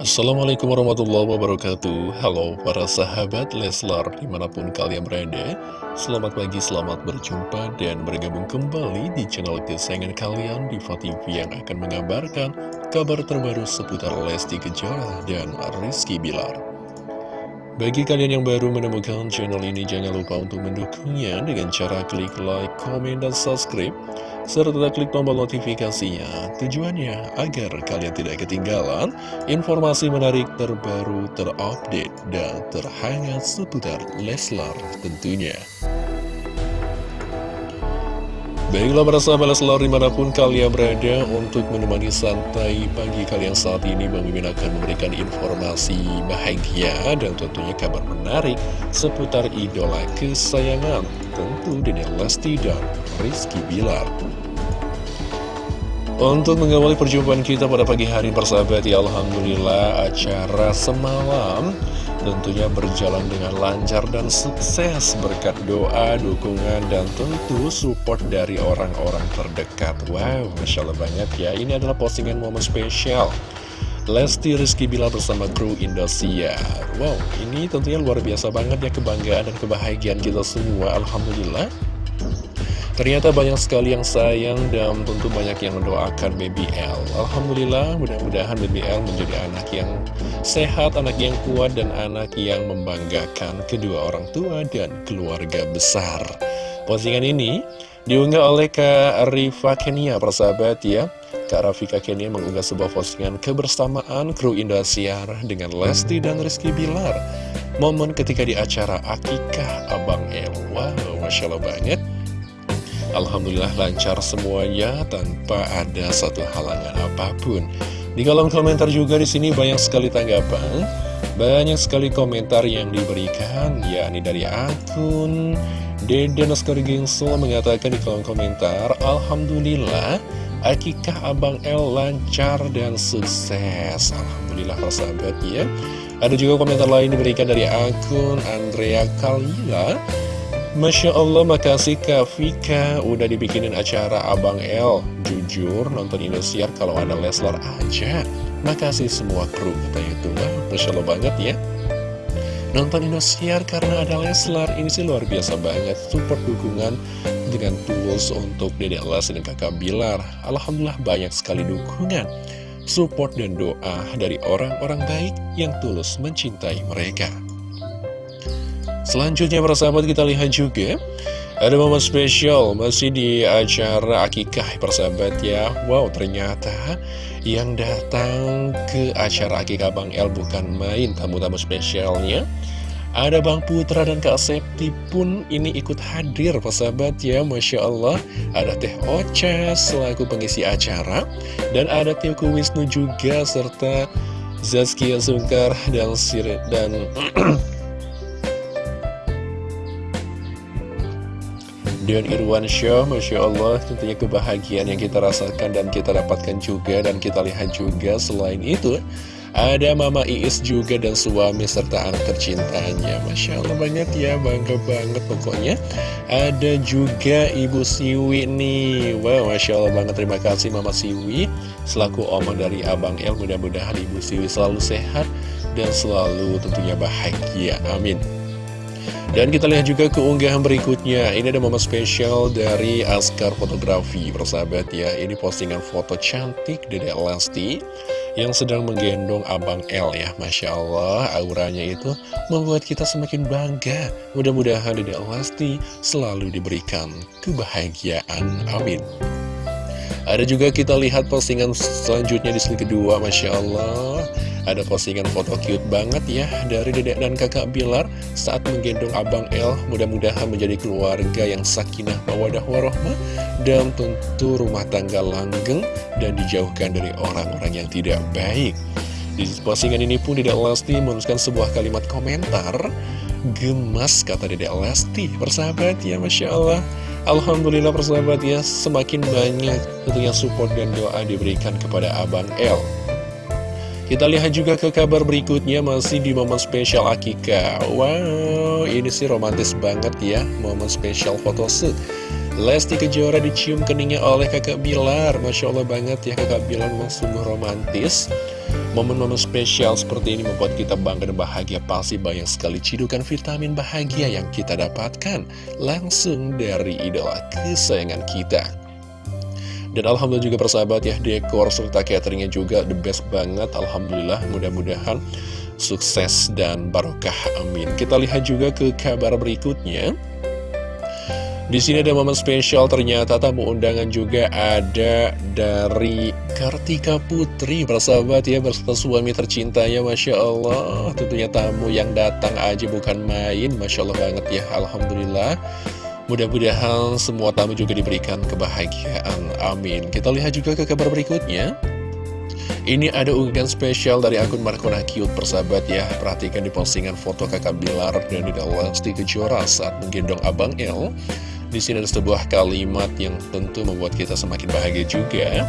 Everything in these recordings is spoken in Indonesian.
Assalamualaikum warahmatullahi wabarakatuh. Halo para sahabat Leslar di mana pun kalian berada Selamat pagi, selamat berjumpa dan bergabung kembali di channel kesayangan kalian Diva TV yang akan mengabarkan kabar terbaru seputar Lesti Kejora dan Rizky Bilar. Bagi kalian yang baru menemukan channel ini, jangan lupa untuk mendukungnya dengan cara klik like, komen, dan subscribe serta klik tombol notifikasinya. Tujuannya agar kalian tidak ketinggalan informasi menarik terbaru terupdate dan terhangat seputar Leslar tentunya. Baiklah para sahabat Leslar di mana pun kalian berada untuk menemani santai pagi kalian saat ini Bang akan memberikan informasi bahagia dan tentunya kabar menarik seputar idola kesayangan tentu Dede Lesti dan Rizky Bilar. Untuk mengawali perjumpaan kita pada pagi hari persahabat ya Alhamdulillah acara semalam tentunya berjalan dengan lancar dan sukses. Berkat doa, dukungan, dan tentu support dari orang-orang terdekat. Wow, Masya Allah banget ya. Ini adalah postingan momen spesial Lesti Rizky Bila bersama kru Indosiar Wow, ini tentunya luar biasa banget ya kebanggaan dan kebahagiaan kita semua Alhamdulillah Ternyata banyak sekali yang sayang dan tentu banyak yang mendoakan Baby L. Alhamdulillah, mudah-mudahan Baby L menjadi anak yang sehat, anak yang kuat, dan anak yang membanggakan kedua orang tua dan keluarga besar. Postingan ini diunggah oleh Kak Rifa Kenia, persahabat ya. Kak Rafika Kenia mengunggah sebuah postingan kebersamaan kru Indosiar dengan Lesti dan Rizky Bilar. Momen ketika di acara Akikah Abang El. Wow, Masya Allah banget. Alhamdulillah lancar semuanya tanpa ada satu halangan apa pun. Di kolom komentar juga di sini banyak sekali tanggapan, banyak sekali komentar yang diberikan, yakni dari akun Dede Naskar Gengsul mengatakan di kolom komentar, Alhamdulillah, akikah Abang El lancar dan sukses. Alhamdulillah persahabat ya. Ada juga komentar lain diberikan dari akun Andrea Kalila. Masya Allah, makasih Kak Vika Udah dibikinin acara Abang L Jujur, nonton Indosiar kalau ada Leslar aja. Makasih semua kru katanya itu Masya Allah banget ya Nonton Indosiar karena ada Leslar Ini sih luar biasa banget Support dukungan dengan tools untuk Dede Les dan kakak Bilar. Alhamdulillah banyak sekali dukungan Support dan doa dari orang-orang baik yang tulus mencintai mereka. Selanjutnya para sahabat kita lihat juga Ada momen spesial masih di acara akikah persahabat ya. Wow ternyata yang datang ke acara akikah Bang El bukan main tamu-tamu spesialnya ada Bang Putra dan Kak Septi pun ini ikut hadir persahabat ya Masya Allah. Ada Teh Ocha selaku pengisi acara Dan ada Tioku Wisnu juga serta Zazkia Sungkar dan Sir dan Dion Irwan Show, Masya Allah tentunya kebahagiaan yang kita rasakan dan kita dapatkan juga dan kita lihat juga. Selain itu ada Mama Iis juga dan suami serta anak tercintanya. Masya Allah banget ya, bangga banget pokoknya. Ada juga Ibu Siwi nih. Wow, Masya Allah banget, terima kasih Mama Siwi Selaku oma dari Abang El, mudah-mudahan Ibu Siwi selalu sehat Dan selalu tentunya bahagia, amin. Dan kita lihat juga keunggahan berikutnya. Ini ada momen spesial dari Askar Fotografi Persahabat ya. Ini postingan foto cantik dari Lesti Yang sedang menggendong Abang L ya. Masya Allah auranya itu membuat kita semakin bangga. Mudah-mudahan Dede Lesti selalu diberikan kebahagiaan. Amin. Ada juga kita lihat postingan selanjutnya di sini kedua. Masya Allah ada postingan foto cute banget ya dari dedek dan kakak Bilar saat menggendong Abang El. Mudah-mudahan menjadi keluarga yang sakinah mawadah warohmah dan tentu rumah tangga langgeng dan dijauhkan dari orang-orang yang tidak baik. Di postingan ini pun Dedek Lesti menuliskan sebuah kalimat komentar Gemas kata Dedek Lesti Persahabat ya Masya Allah Alhamdulillah persahabat ya Semakin banyak tentunya support dan doa diberikan kepada Abang El kita lihat juga ke kabar berikutnya masih di momen spesial Akika. Wow, ini sih romantis banget ya Momen spesial photoshoot Lesti Kejora dicium keningnya oleh kakak Bilar. Masya Allah banget ya kakak Bilar memang sungguh romantis. Momen-momen spesial seperti ini membuat kita bangga dan bahagia. Pasti banyak sekali cidukan vitamin bahagia yang kita dapatkan Langsung dari idola kesayangan kita dan Alhamdulillah juga persahabat ya Dekor serta cateringnya juga the best banget. Alhamdulillah mudah-mudahan sukses dan barokah amin. Kita lihat juga ke kabar berikutnya. Di sini ada momen spesial ternyata tamu undangan juga ada dari Kartika Putri Persahabat ya bersama suami tercintanya Masya Allah. Tentunya tamu yang datang aja bukan main. Masya Allah banget ya Alhamdulillah Mudah-mudahan semua tamu juga diberikan kebahagiaan. Amin. Kita lihat juga ke kabar berikutnya. Ini ada unggahan spesial dari akun Markona Cute persahabat ya. Perhatikan di postingan foto kakak Bilar dan di dalam Kejora saat menggendong Abang L di sini ada sebuah kalimat yang tentu membuat kita semakin bahagia juga.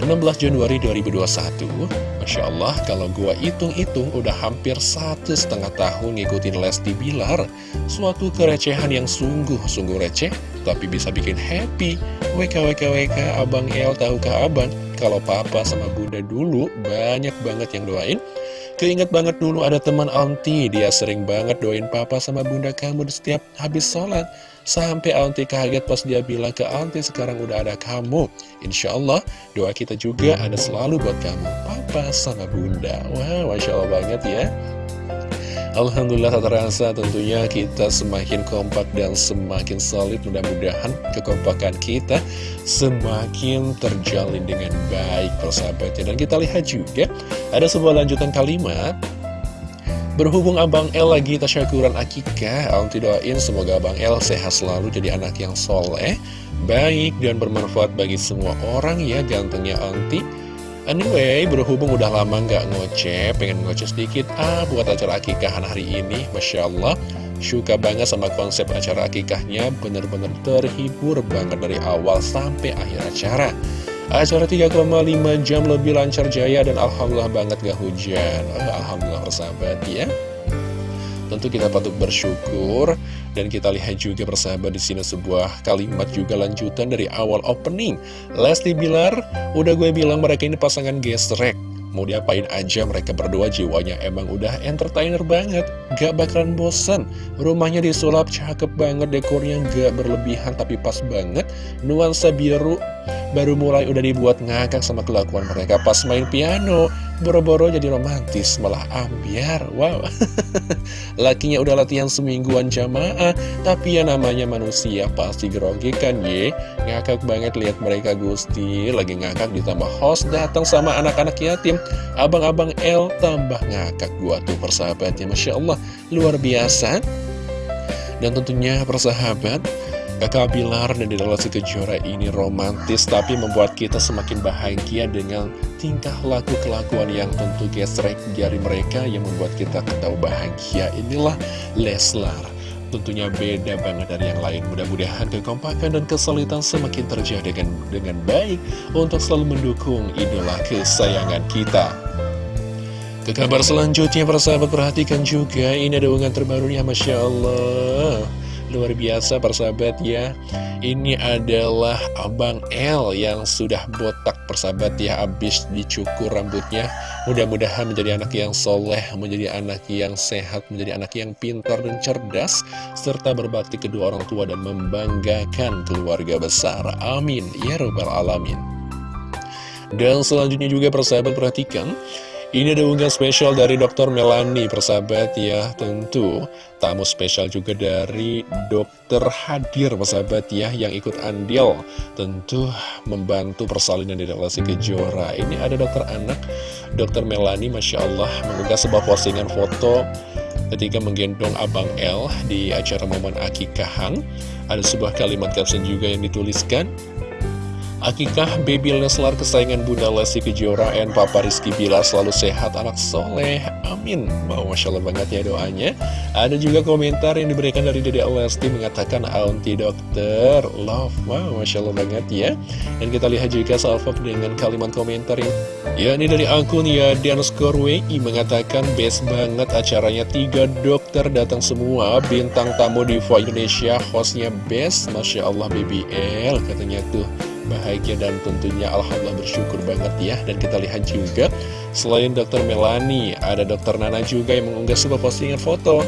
16 Januari 2021 Masya Allah kalau gua hitung-hitung udah hampir satu setengah tahun ngikutin Lesti Bilar Suatu kerecehan yang sungguh-sungguh receh Tapi bisa bikin happy. WKWKWK Abang El tahukah abang? Kalau papa sama bunda dulu banyak banget yang doain. Keinget banget dulu ada teman auntie Dia sering banget doain papa sama bunda kamu setiap habis sholat Sampai Auntie kaget pas dia bilang ke Auntie sekarang udah ada kamu. Insya Allah doa kita juga ada selalu buat kamu. Papa sama Bunda. Wah wow, Masya Allah banget ya. Alhamdulillah tak terasa tentunya kita semakin kompak dan semakin solid Mudah-mudahan kekompakan kita semakin terjalin dengan baik persahabatnya. Dan kita lihat juga ada sebuah lanjutan kalimat Berhubung Abang El lagi tasyakuran akikah, Aunty doain semoga Abang El sehat selalu jadi anak yang soleh, baik dan bermanfaat bagi semua orang ya gantengnya Aunty. Anyway, berhubung udah lama nggak ngoceh, pengen ngoceh sedikit ah buat acara akikahan hari ini, Masya Allah. Suka banget sama konsep acara akikahnya, bener-bener terhibur banget dari awal sampai akhir acara. Acara 3,5 jam lebih lancar jaya dan Alhamdulillah banget gak hujan. Alhamdulillah persahabat ya. Tentu kita patut bersyukur dan kita lihat juga persahabat di sini sebuah kalimat juga lanjutan dari awal opening. Lesti Bilar, udah gue bilang mereka ini pasangan gesrek. Mau diapain aja mereka berdua jiwanya emang udah entertainer banget. Gak bakalan bosan Rumahnya disulap cakep banget dekornya gak berlebihan tapi pas banget. Nuansa biru baru mulai udah dibuat ngakak sama kelakuan mereka. Pas main piano Boro-boro jadi romantis, malah ambiar, wow. Lakinya udah latihan semingguan jamaah Tapi ya namanya manusia pasti grogi kan ye. Ngakak banget lihat mereka Gusti. Lagi ngakak ditambah host datang sama anak-anak yatim. Abang-abang L tambah ngakak gua tuh persahabatnya. Masya Allah, luar biasa. Dan tentunya persahabat Kakak Bilar dan Dedalasi Kejora ini romantis tapi membuat kita semakin bahagia dengan tingkah laku kelakuan yang tentu gesrek jari mereka yang membuat kita ketahui bahagia. Inilah Leslar. Tentunya beda banget dari yang lain. Mudah-mudahan kekompakan dan kesulitan semakin terjadi dengan, dengan baik untuk selalu mendukung idola kesayangan kita. Ke kabar selanjutnya, persahabat perhatikan juga, ini ada unggahan terbarunya, Masya Allah. Luar biasa persahabat ya. Ini adalah Abang L yang sudah botak persahabat ya. Abis dicukur rambutnya. Mudah-mudahan menjadi anak yang soleh Menjadi anak yang sehat Menjadi anak yang pintar dan cerdas Serta berbakti kedua orang tua Dan membanggakan keluarga besar. Amin. Ya Rabbal Alamin. Dan selanjutnya juga persahabat perhatikan ini ada unggahan spesial dari Dr. Melani, persahabat ya, tentu tamu spesial juga dari Dr. Hadir, persahabat ya, yang ikut andil, tentu membantu persalinan di relasi kejora. Ini ada dokter anak, Dr. Melani, Masya Allah, mengunggah sebuah postingan foto ketika menggendong Abang L di acara momen akikahan. Ada sebuah kalimat caption juga yang dituliskan, Akikah baby Leslar kesayangan Bunda Lesti Kejora dan Papa Rizky Bilar selalu sehat anak soleh. Amin. Wow Masya Allah banget ya doanya. Ada juga komentar yang diberikan dari Dede Lesti mengatakan Auntie Dokter Love. Wow Masya Allah banget ya. Dan kita lihat juga salvok dengan kalimat komentar yang Ya ini dari akun ya underscore WI mengatakan best banget acaranya tiga dokter datang semua Bintang tamu di Indonesia hostnya best. Masya Allah BBL katanya tuh bahagia dan tentunya Alhamdulillah bersyukur banget ya. Dan kita lihat juga selain dokter Melani ada dokter Nana juga yang mengunggah sebuah postingan foto.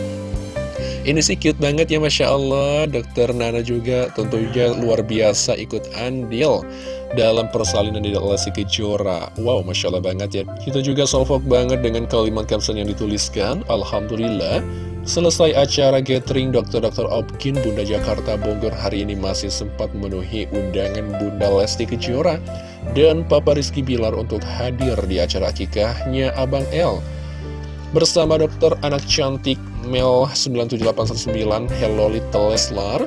Ini sih cute banget ya Masya Allah. Dokter Nana juga tentunya luar biasa ikut andil dalam persalinan di Lesti Kejora. Wow Masya Allah banget ya. Kita juga salvok banget dengan kalimat caption yang dituliskan. Alhamdulillah Selesai acara gathering dokter-dokter Opkin Bunda Jakarta Bogor hari ini masih sempat memenuhi undangan Bunda Lesti Kejora dan Papa Rizky Bilar untuk hadir di acara akikahnya Abang L. Bersama dokter anak cantik Mel 97819 Hello Little Leslar.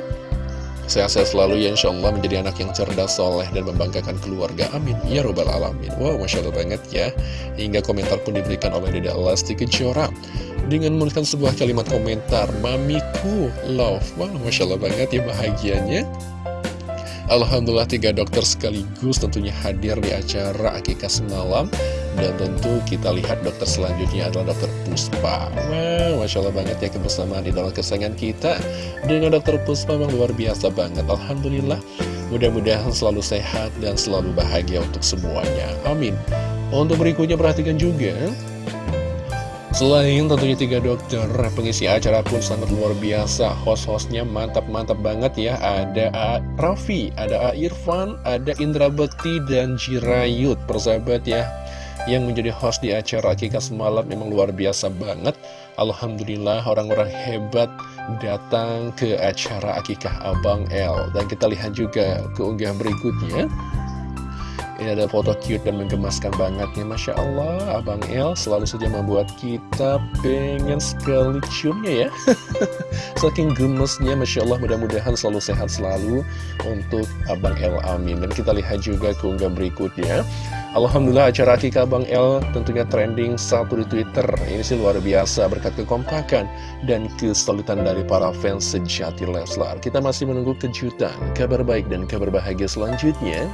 Sehat-sehat selalu ya Insya Allah menjadi anak yang cerdas, soleh, dan membanggakan keluarga. Amin. Ya Robbal Alamin. Wow Masya Allah banget ya. Hingga komentar pun diberikan oleh Dede Lesti Kejora Dengan menuliskan sebuah kalimat komentar Mamiku love. Wow Masya Allah banget ya bahagianya. Alhamdulillah tiga dokter sekaligus tentunya hadir di acara akikah semalam. Dan tentu kita lihat dokter selanjutnya adalah dokter Puspa. Wow, Masya Allah banget ya kebersamaan dalam kesayangan kita Dengan dokter Puspa memang luar biasa banget. Alhamdulillah Mudah-mudahan selalu sehat dan selalu bahagia untuk semuanya. Amin. Untuk berikutnya perhatikan juga Selain tentunya tiga dokter, pengisi acara pun sangat luar biasa. Host-hostnya mantap-mantap banget ya. Ada A. Raffi, ada A. Irfan, ada Indra Bekti, dan Jirayut. Persahabat ya, yang menjadi host di acara Akikah semalam memang luar biasa banget. Alhamdulillah orang-orang hebat datang ke acara Akikah Abang L. Dan kita lihat juga keunggahan berikutnya. Ini ada foto cute dan menggemaskan banget nih Masya Allah. Abang El selalu saja membuat kita pengen sekali ciumnya ya. Saking gemesnya Masya Allah mudah-mudahan selalu sehat selalu Untuk Abang El amin. Dan kita lihat juga keunggahan berikutnya. Alhamdulillah acara Akika Abang El tentunya trending satu di Twitter. Ini sih luar biasa berkat kekompakan dan kesulitan dari para fans sejati Leslar. Kita masih menunggu kejutan, kabar baik dan kabar bahagia selanjutnya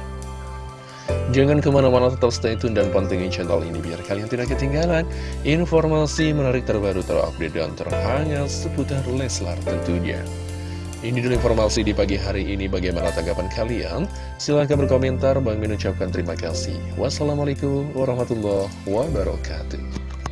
Jangan ke mana-mana tetap stay tune dan pantengin channel ini biar kalian tidak ketinggalan informasi menarik terbaru terupdate dan terhangat seputar Leslar tentunya. Ini dulu informasi di pagi hari ini bagaimana tanggapan kalian? Silahkan berkomentar, Bang mengucapkan terima kasih. Wassalamualaikum warahmatullahi wabarakatuh.